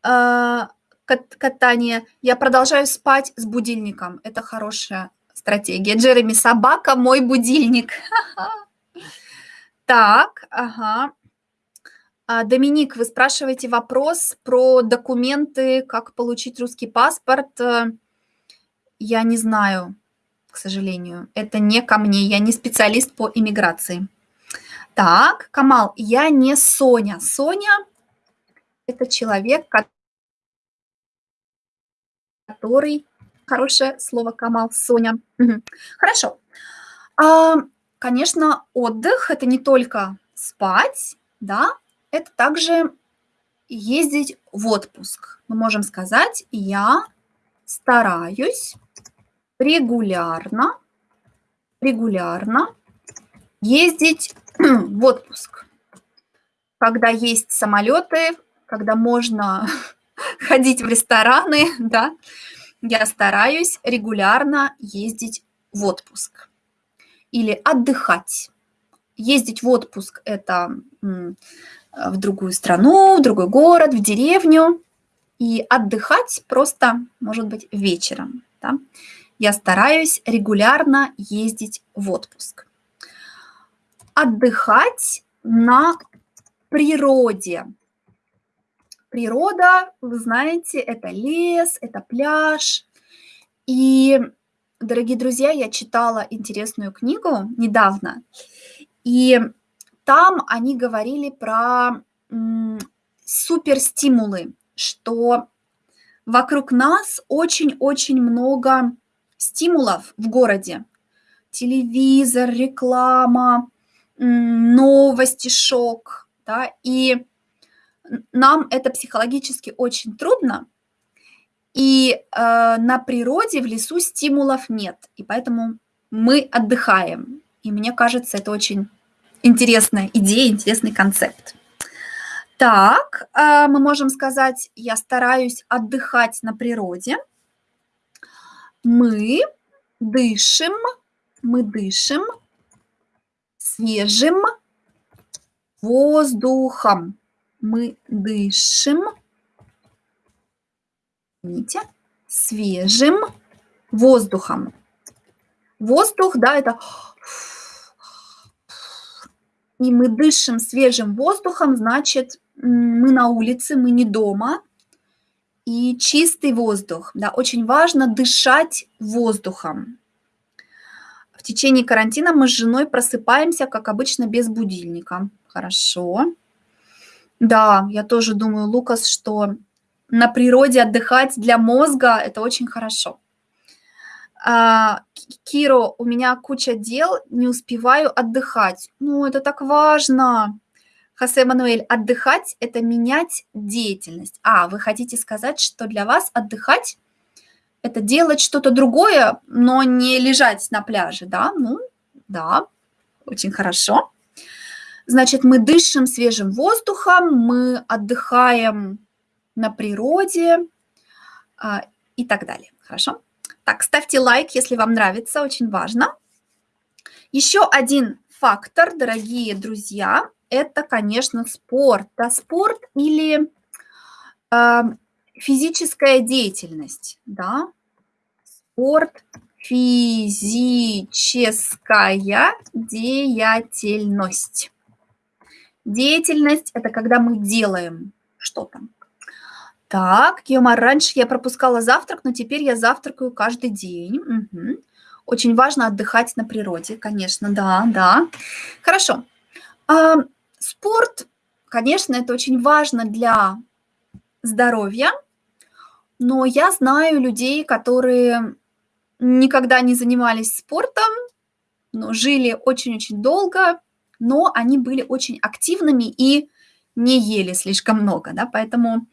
э, катание. Я продолжаю спать с будильником. Это хорошая стратегия. Джереми, собака мой будильник. Так, ага. А, Доминик, вы спрашиваете вопрос про документы, как получить русский паспорт. Э, я не знаю, к сожалению. Это не ко мне, я не специалист по иммиграции. Так, Камал, я не Соня. Соня – это человек, который... Хорошее слово, Камал, Соня. Хорошо. А, конечно, отдых – это не только спать, да, это также ездить в отпуск. Мы можем сказать, я стараюсь регулярно, регулярно ездить в отпуск. Когда есть самолеты, когда можно ходить в рестораны, да, я стараюсь регулярно ездить в отпуск или отдыхать. Ездить в отпуск – это в другую страну, в другой город, в деревню. И отдыхать просто, может быть, вечером. Да? Я стараюсь регулярно ездить в отпуск. Отдыхать на природе. Природа, вы знаете, это лес, это пляж. И, дорогие друзья, я читала интересную книгу недавно. И там они говорили про суперстимулы, что вокруг нас очень-очень много стимулов в городе. Телевизор, реклама, новости, шок. Да, и нам это психологически очень трудно, и э, на природе, в лесу стимулов нет, и поэтому мы отдыхаем. И мне кажется, это очень интересная идея, интересный концепт. Так, а, мы можем сказать, я стараюсь отдыхать на природе. Мы дышим, мы дышим свежим воздухом. Мы дышим, видите, свежим воздухом. Воздух, да, это и мы дышим свежим воздухом, значит, мы на улице, мы не дома. И чистый воздух. Да, очень важно дышать воздухом. В течение карантина мы с женой просыпаемся, как обычно, без будильника. Хорошо. Да, я тоже думаю, Лукас, что на природе отдыхать для мозга – это очень хорошо. А, Киро, у меня куча дел, не успеваю отдыхать. Ну, это так важно. Хосе Мануэль, отдыхать – это менять деятельность. А, вы хотите сказать, что для вас отдыхать – это делать что-то другое, но не лежать на пляже, да? Ну, да, очень хорошо. Значит, мы дышим свежим воздухом, мы отдыхаем на природе а, и так далее. Хорошо? Так, ставьте лайк, если вам нравится, очень важно. Еще один фактор, дорогие друзья, это, конечно, спорт. Да, спорт или э, физическая деятельность. Да? Спорт, физическая деятельность. Деятельность – это когда мы делаем что-то. Так, Киомар, раньше я пропускала завтрак, но теперь я завтракаю каждый день. Угу. Очень важно отдыхать на природе, конечно, да, да. Хорошо. А, спорт, конечно, это очень важно для здоровья, но я знаю людей, которые никогда не занимались спортом, но жили очень-очень долго, но они были очень активными и не ели слишком много, да, поэтому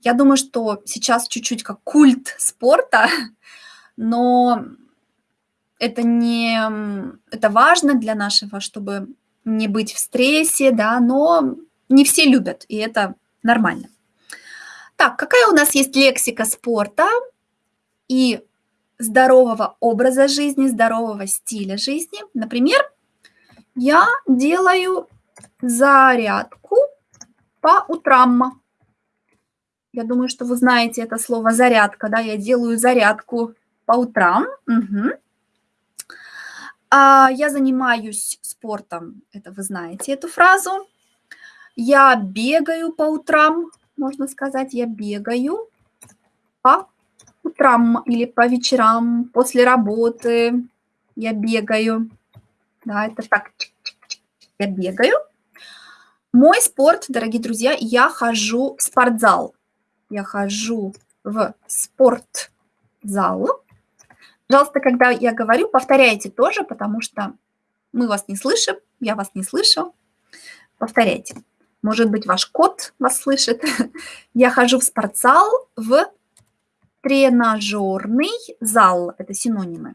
я думаю, что сейчас чуть-чуть как культ спорта, но это не это важно для нашего, чтобы не быть в стрессе, да, но не все любят, и это нормально. Так, какая у нас есть лексика спорта и здорового образа жизни, здорового стиля жизни? Например, я делаю зарядку по утрам. Я думаю, что вы знаете это слово зарядка, да, я делаю зарядку по утрам. Угу. А, я занимаюсь спортом, это вы знаете эту фразу. Я бегаю по утрам, можно сказать, я бегаю по утрам или по вечерам, после работы я бегаю. Да, это так, я бегаю. Мой спорт, дорогие друзья, я хожу в спортзал. Я хожу в спортзал. Пожалуйста, когда я говорю, повторяйте тоже, потому что мы вас не слышим, я вас не слышу. Повторяйте. Может быть, ваш кот вас слышит. Я хожу в спортзал, в тренажерный зал. Это синонимы.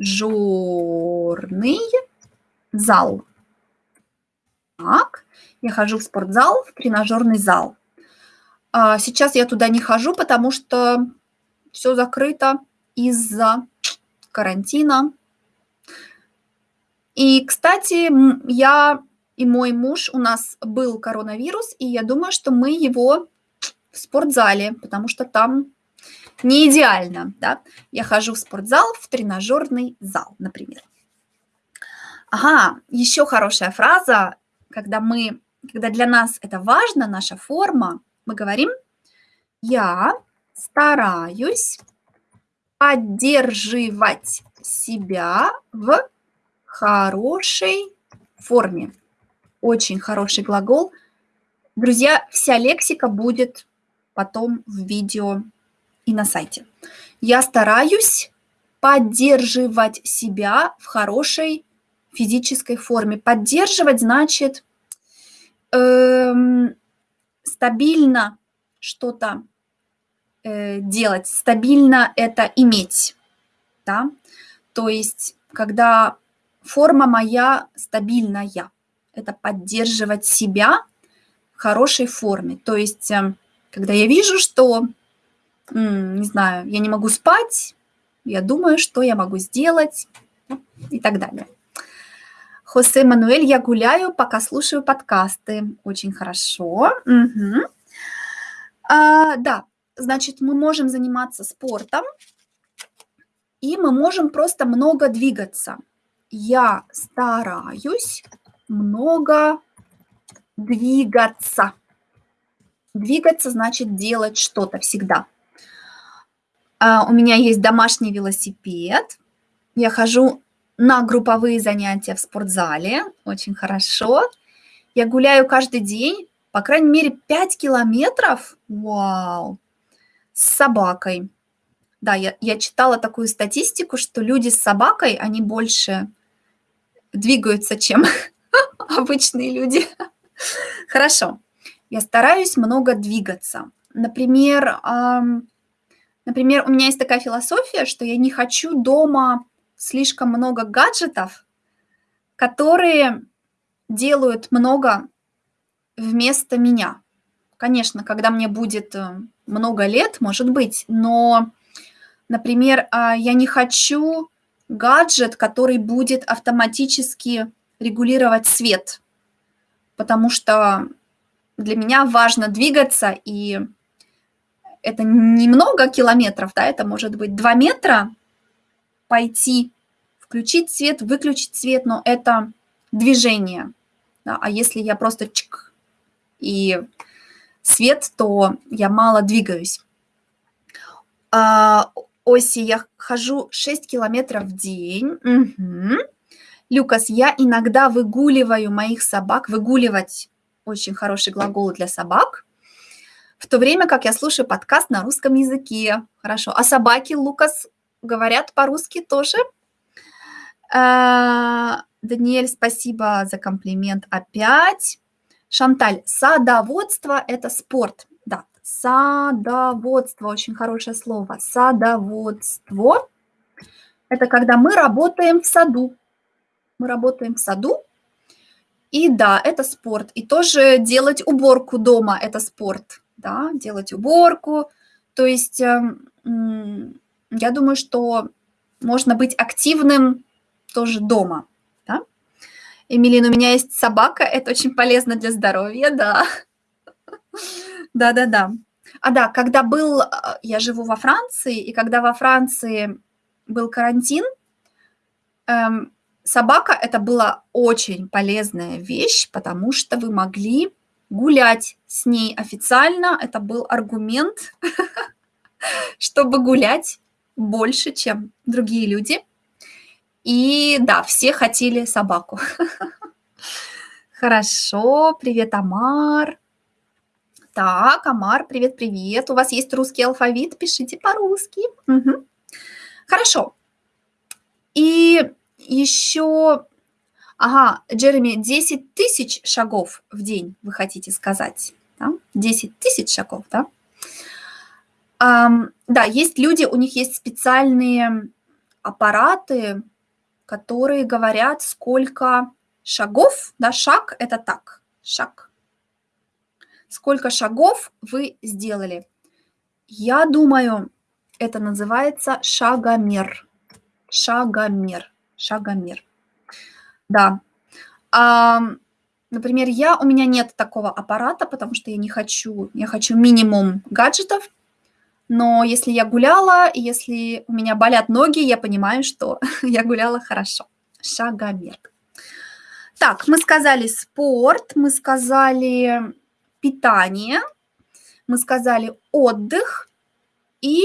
Тренажерный зал. Так, я хожу в спортзал, в тренажерный зал. А сейчас я туда не хожу, потому что все закрыто из-за карантина. И, кстати, я и мой муж, у нас был коронавирус, и я думаю, что мы его в спортзале, потому что там не идеально, да. Я хожу в спортзал, в тренажерный зал, например. Ага, еще хорошая фраза, когда мы, когда для нас это важно, наша форма, мы говорим, я стараюсь поддерживать себя в хорошей форме. Очень хороший глагол. Друзья, вся лексика будет потом в видео и на сайте. Я стараюсь поддерживать себя в хорошей физической форме. Поддерживать значит эм, стабильно что-то э, делать, стабильно это иметь. Да? То есть, когда форма моя стабильная, это поддерживать себя в хорошей форме. То есть, э, когда я вижу, что, не знаю, я не могу спать, я думаю, что я могу сделать и так далее. Хосе Мануэль, я гуляю, пока слушаю подкасты. Очень хорошо. Угу. А, да, значит, мы можем заниматься спортом, и мы можем просто много двигаться. Я стараюсь много двигаться. Двигаться значит делать что-то всегда. А, у меня есть домашний велосипед. Я хожу на групповые занятия в спортзале. Очень хорошо. Я гуляю каждый день, по крайней мере, 5 километров. Вау! С собакой. Да, я, я читала такую статистику, что люди с собакой, они больше двигаются, чем обычные люди. Хорошо. Я стараюсь много двигаться. Например, например, у меня есть такая философия, что я не хочу дома слишком много гаджетов, которые делают много вместо меня. Конечно, когда мне будет э, много лет, может быть, но, например, а, я не хочу гаджет, который будет автоматически регулировать свет, потому что для меня важно двигаться, и это немного километров, да, это может быть 2 метра пойти, включить свет, выключить свет, но это движение. Да, а если я просто чик и свет, то я мало двигаюсь. А, оси я хожу 6 километров в день. Угу. Люкас, я иногда выгуливаю моих собак. Выгуливать очень хороший глагол для собак. В то время как я слушаю подкаст на русском языке. Хорошо. А собаки, Лукас, говорят по-русски тоже? А, Даниэль, спасибо за комплимент опять. Шанталь, садоводство – это спорт. Да, Садоводство, очень хорошее слово. Садоводство – это когда мы работаем в саду. Мы работаем в саду, и да, это спорт. И тоже делать уборку дома – это спорт. Да, делать уборку. То есть эм, я думаю, что можно быть активным тоже дома. Да? Эмилин, у меня есть собака, это очень полезно для здоровья, да. Да-да-да. А да, когда был, а, я живу во Франции, и когда во Франции был карантин, эм, собака это была очень полезная вещь, потому что вы могли гулять с ней официально. Это был аргумент, чтобы гулять больше, чем другие люди. И да, все хотели собаку. Хорошо, привет, Амар. Так, Амар, привет-привет. У вас есть русский алфавит? Пишите по-русски. Угу. Хорошо. И еще... Ага, Джереми, 10 тысяч шагов в день, вы хотите сказать? Да? 10 тысяч шагов, да? Um, да, есть люди, у них есть специальные аппараты, которые говорят, сколько шагов, да, шаг – это так, шаг, сколько шагов вы сделали. Я думаю, это называется шагомер. Шагомер. Шагомер. Да. А, например, я, у меня нет такого аппарата, потому что я не хочу, я хочу минимум гаджетов. Но если я гуляла, если у меня болят ноги, я понимаю, что я гуляла хорошо. Шагомер. Так, мы сказали спорт, мы сказали питание, мы сказали отдых, и,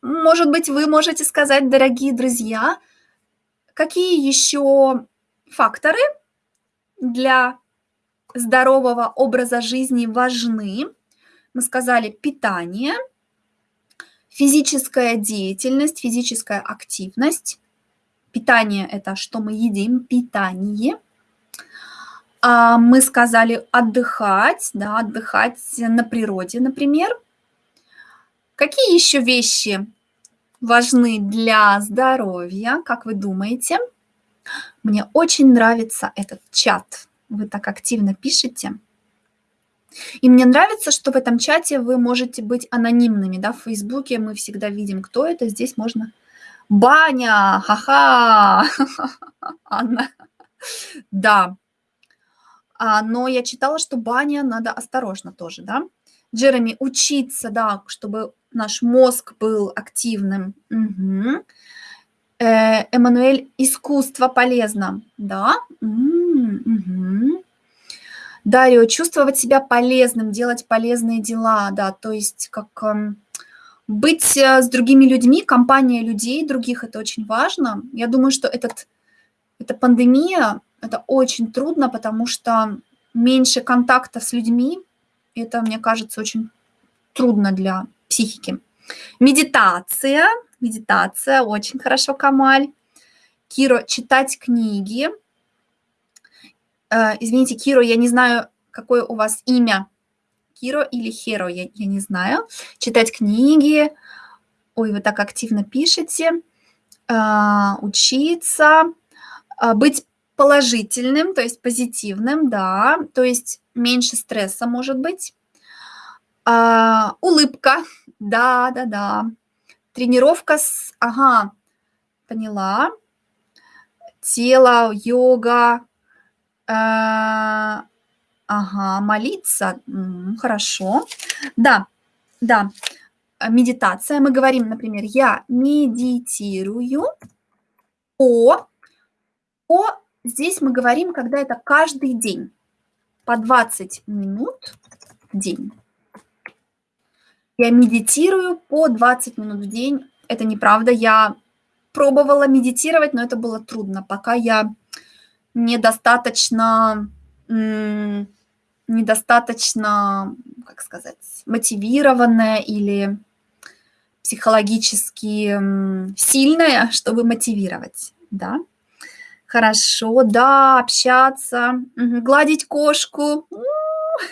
может быть, вы можете сказать, дорогие друзья, какие еще факторы для здорового образа жизни важны. Мы сказали питание, физическая деятельность, физическая активность. Питание – это что мы едим, питание – а, мы сказали отдыхать, да, отдыхать на природе, например. Какие еще вещи важны для здоровья, как вы думаете? Мне очень нравится этот чат. Вы так активно пишете. И мне нравится, что в этом чате вы можете быть анонимными. Да? В Фейсбуке мы всегда видим, кто это. Здесь можно... Баня! Ха-ха! Анна. Да, а, но я читала, что баня надо осторожно тоже, да. Джереми, учиться, да, чтобы наш мозг был активным. Угу. Эммануэль, искусство полезно, да. Угу. Дарио, чувствовать себя полезным, делать полезные дела, да, то есть как э, быть с другими людьми, компания людей других, это очень важно. Я думаю, что этот, эта пандемия это очень трудно, потому что меньше контакта с людьми, это, мне кажется, очень трудно для психики. Медитация. Медитация, очень хорошо, Камаль. Киро, читать книги. Э, извините, Киро, я не знаю, какое у вас имя. Киро или Херо, я, я не знаю. Читать книги. Ой, вы так активно пишете. Э, учиться. Э, быть положительным, то есть позитивным, да, то есть меньше стресса может быть. А, улыбка, да, да, да. Тренировка с, ага, поняла. Тело, йога, э, ага, молиться, хорошо. Да, да, медитация. Мы говорим, например, я медитирую по, по Здесь мы говорим, когда это каждый день, по 20 минут в день. Я медитирую по 20 минут в день. Это неправда. Я пробовала медитировать, но это было трудно, пока я недостаточно, недостаточно, как сказать, мотивированная или психологически сильная, чтобы мотивировать, да. Хорошо, да, общаться, гладить кошку.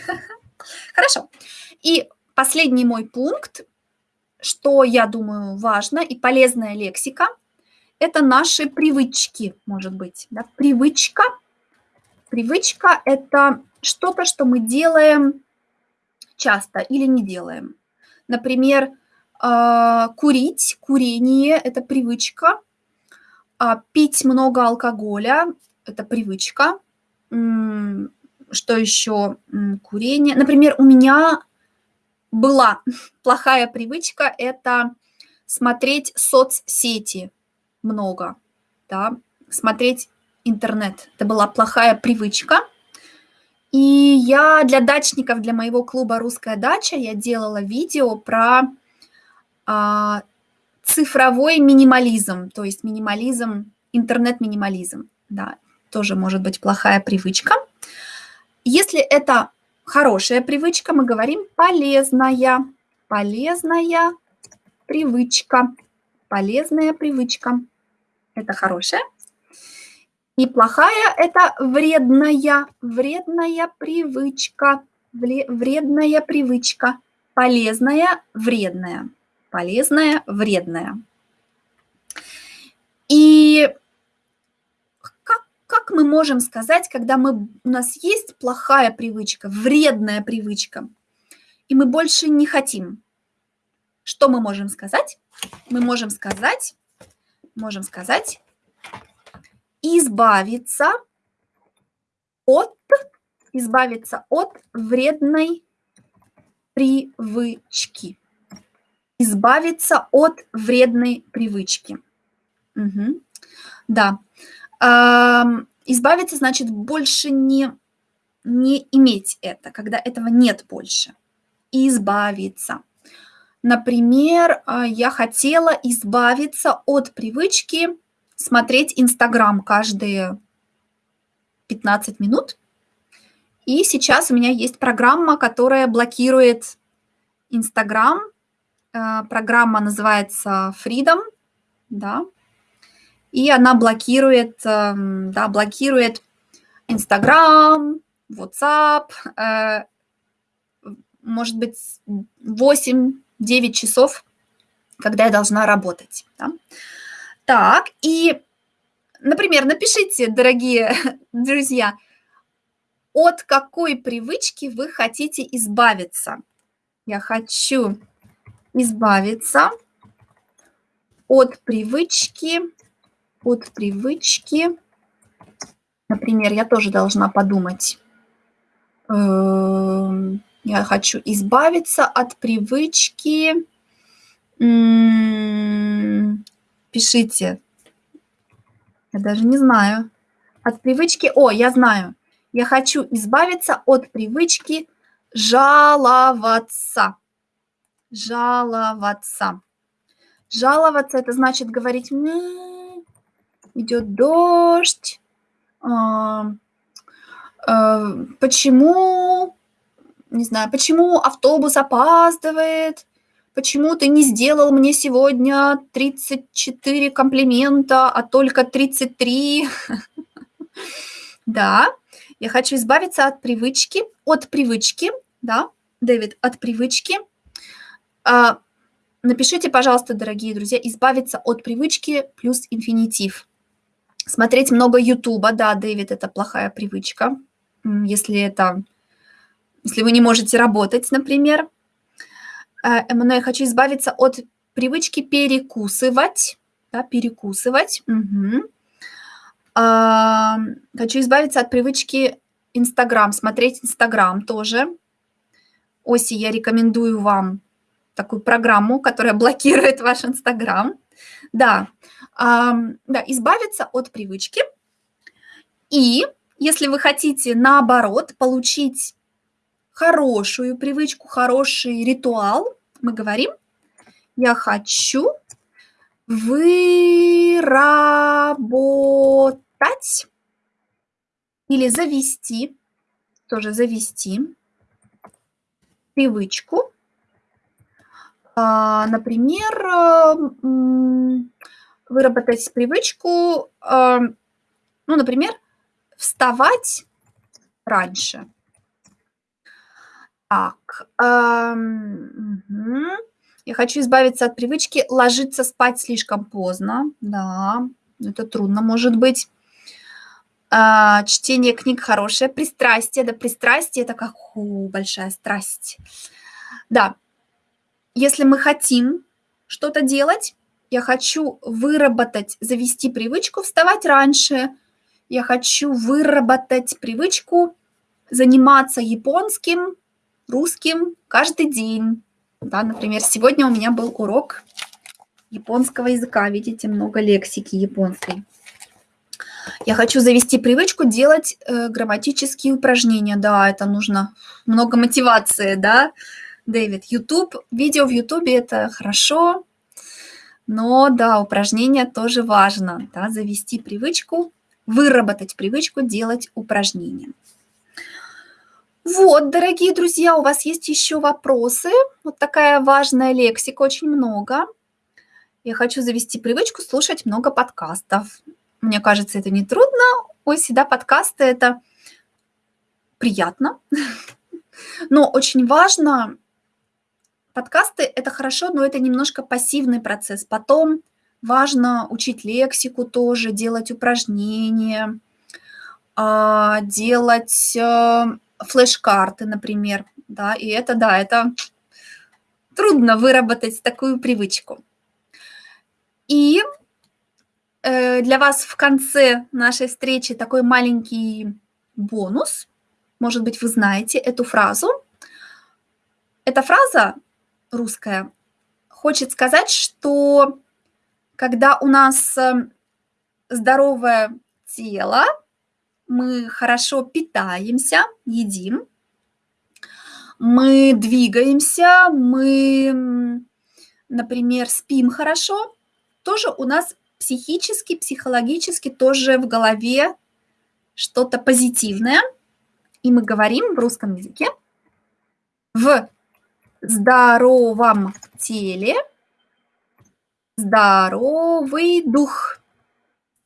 Хорошо. И последний мой пункт, что я думаю важно и полезная лексика, это наши привычки, может быть. Да? Привычка. Привычка – это что-то, что мы делаем часто или не делаем. Например, а, курить, курение – это привычка. А пить много алкоголя – это привычка. Что еще? Курение. Например, у меня была плохая привычка – это смотреть соцсети много, да, смотреть интернет. Это была плохая привычка. И я для дачников, для моего клуба «Русская дача» я делала видео про а, цифровой минимализм, то есть минимализм, интернет-минимализм, да, тоже может быть плохая привычка. Если это хорошая привычка, мы говорим полезная, полезная привычка, полезная привычка. Это хорошая. И плохая – это вредная, вредная привычка, вредная привычка, полезная, вредная, полезная, вредная. И мы можем сказать, когда мы, у нас есть плохая привычка, вредная привычка, и мы больше не хотим? Что мы можем сказать? Мы можем сказать, можем сказать, избавиться от, избавиться от вредной привычки. Избавиться от вредной привычки. Угу. Да. Избавиться значит больше не, не иметь это, когда этого нет больше. Избавиться. Например, а, я хотела избавиться от привычки смотреть Инстаграм каждые 15 минут. И сейчас у меня есть программа, которая блокирует Инстаграм. А, программа называется Freedom, да, и она блокирует, эм, да, блокирует Инстаграм, WhatsApp, э, может быть, 8 9 часов, когда я должна работать. Да? Так, и, например, напишите, дорогие друзья, от какой привычки вы хотите избавиться. Я хочу избавиться от привычки, от привычки, например, я тоже должна подумать, эм, я хочу избавиться от привычки. Пишите. Я даже не знаю. От привычки... О, я знаю. Я хочу избавиться от привычки жаловаться. Жаловаться. Жаловаться – это значит говорить, идет дождь, а, а, почему не знаю, почему автобус опаздывает, почему ты не сделал мне сегодня 34 комплимента, а только 33. Да, я хочу избавиться от привычки, от привычки, да, Дэвид, от привычки. А, напишите, пожалуйста, дорогие друзья, избавиться от привычки плюс инфинитив. Смотреть много Ютуба, да, Дэвид, это плохая привычка. Если это если вы не можете работать, например. Эммануэль, хочу избавиться от привычки перекусывать. Да, перекусывать. Угу. А, хочу избавиться от привычки Инстаграм, смотреть Инстаграм тоже. Оси, я рекомендую вам такую программу, которая блокирует ваш Инстаграм. Да, да, избавиться от привычки. И если вы хотите, наоборот, получить хорошую привычку, хороший ритуал, мы говорим, я хочу выработать или завести, тоже завести привычку, а, например, выработать привычку, а, ну, например, вставать раньше – Так, мгм. Я хочу избавиться от привычки ложиться спать слишком поздно. Да, это трудно может быть. А, чтение книг хорошее. Пристрастие, да, пристрастие- это как, у, большая страсть. Да. Если мы хотим что-то делать, я хочу выработать, завести привычку вставать раньше, я хочу выработать привычку заниматься японским, русским каждый день. Да, например, сегодня у меня был урок японского языка. Видите, много лексики японской. Я хочу завести привычку делать э, грамматические упражнения. Да, это нужно много мотивации, да, Дэвид. YouTube, видео в YouTube это хорошо, но да, упражнения тоже важно, да, завести привычку, выработать привычку делать упражнения. Вот, дорогие друзья, у вас есть еще вопросы? Вот такая важная лексика, очень много. Я хочу завести привычку слушать много подкастов. Мне кажется, это не трудно. Ой, всегда подкасты – это приятно. Но очень важно, подкасты – это хорошо, но это немножко пассивный процесс. Потом важно учить лексику тоже, делать упражнения, а, делать э, флеш-карты, например. Да, и это, да, это трудно выработать такую привычку. И э, для вас в конце нашей встречи такой маленький бонус. Может быть, вы знаете эту фразу. Эта фраза русская хочет сказать, что когда у нас э, здоровое тело, мы хорошо питаемся, едим, мы двигаемся, мы, например, спим хорошо, тоже у нас психически, психологически тоже в голове что-то позитивное. И мы говорим в русском языке в здоровом теле здоровый дух.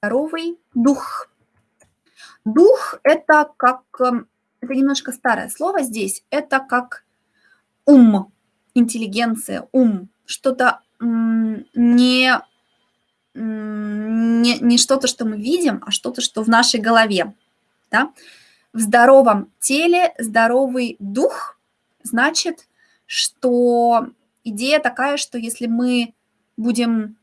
Здоровый дух. Дух – это как, эм, это немножко старое слово здесь, это как ум, интеллигенция, ум, что-то не, не, не что-то, что мы видим, а что-то, что в нашей голове. Да? В здоровом теле здоровый дух значит, что идея такая, что если мы будем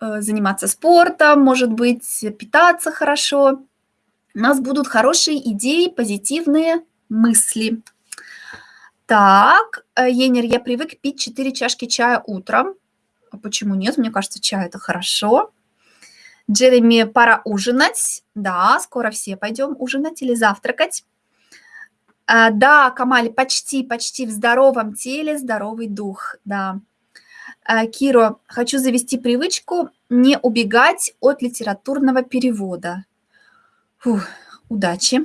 э, заниматься спортом, может быть, питаться хорошо, у нас будут хорошие идеи, позитивные мысли. Так, э, Енер, я привык пить 4 чашки чая утром. А почему нет? Мне кажется, чай – это хорошо. Джереми, пора ужинать. Да, скоро все пойдем ужинать или завтракать. А, да, Камаль, почти, почти в здоровом теле, здоровый дух, да. А, Киро, хочу завести привычку не убегать от литературного перевода. Фух, удачи.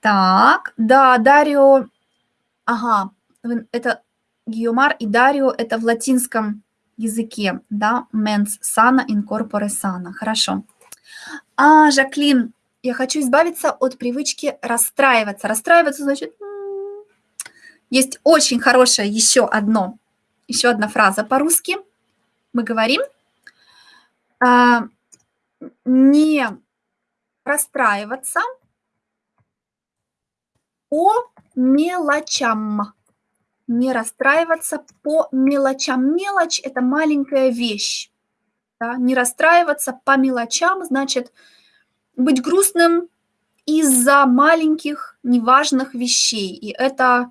Так, да, Дарио, ага, это Гиомар и Дарио, это в латинском языке, да, mens sana in corpore sana, хорошо. А, Жаклин, я хочу избавиться от привычки расстраиваться. Расстраиваться значит, есть очень хорошее еще одно, еще одна фраза по-русски. Мы говорим, а, не расстраиваться по мелочам. Не расстраиваться по мелочам. Мелочь – это маленькая вещь. Да? Не расстраиваться по мелочам значит быть грустным из-за маленьких неважных вещей. И это,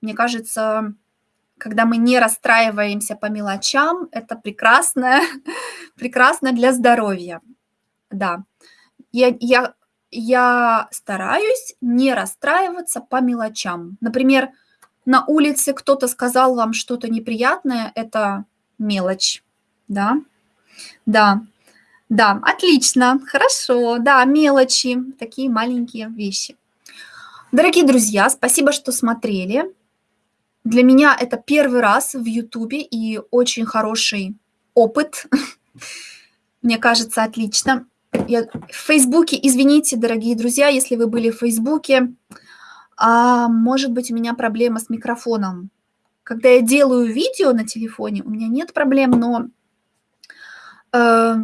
мне кажется, когда мы не расстраиваемся по мелочам, это прекрасно, прекрасно для здоровья. Да я, я, я стараюсь не расстраиваться по мелочам. Например, на улице кто-то сказал вам что-то неприятное, это мелочь, да? Да, да, отлично, хорошо, да, мелочи, такие маленькие вещи. Дорогие друзья, спасибо, что смотрели. Для меня это первый раз в Ютубе и очень хороший опыт. Мне кажется, отлично. Я в Фейсбуке, извините, дорогие друзья, если вы были в Фейсбуке, А может быть, у меня проблема с микрофоном. Когда я делаю видео на телефоне, у меня нет проблем, но э,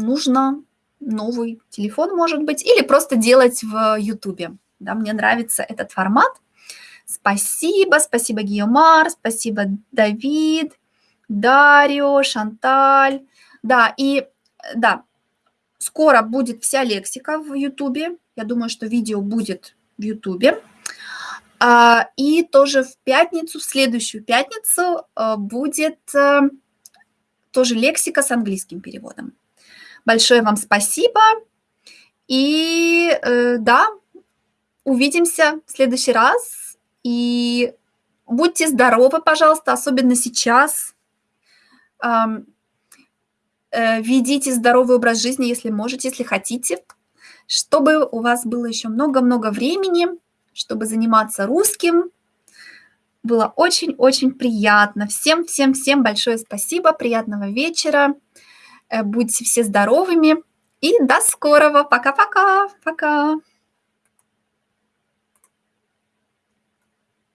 нужно новый телефон, может быть, или просто делать в YouTube. Да, мне нравится этот формат. Спасибо, спасибо, Гиомар, спасибо, Давид, Дарио, Шанталь. Да, и да, скоро будет вся лексика в YouTube. Я думаю, что видео будет в YouTube. А, и тоже в пятницу, в следующую пятницу а, будет э, тоже лексика с английским переводом. Большое вам спасибо. И э, да, увидимся в следующий раз. И будьте здоровы, пожалуйста, особенно сейчас. Э, ведите здоровый образ жизни, если можете, если хотите, чтобы у вас было еще много-много времени чтобы заниматься русским. Было очень-очень приятно. Всем-всем-всем большое спасибо, приятного вечера. Э, будьте все здоровыми и до скорого. Пока-пока. Пока. -пока. Пока.